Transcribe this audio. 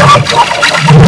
Oh, my God.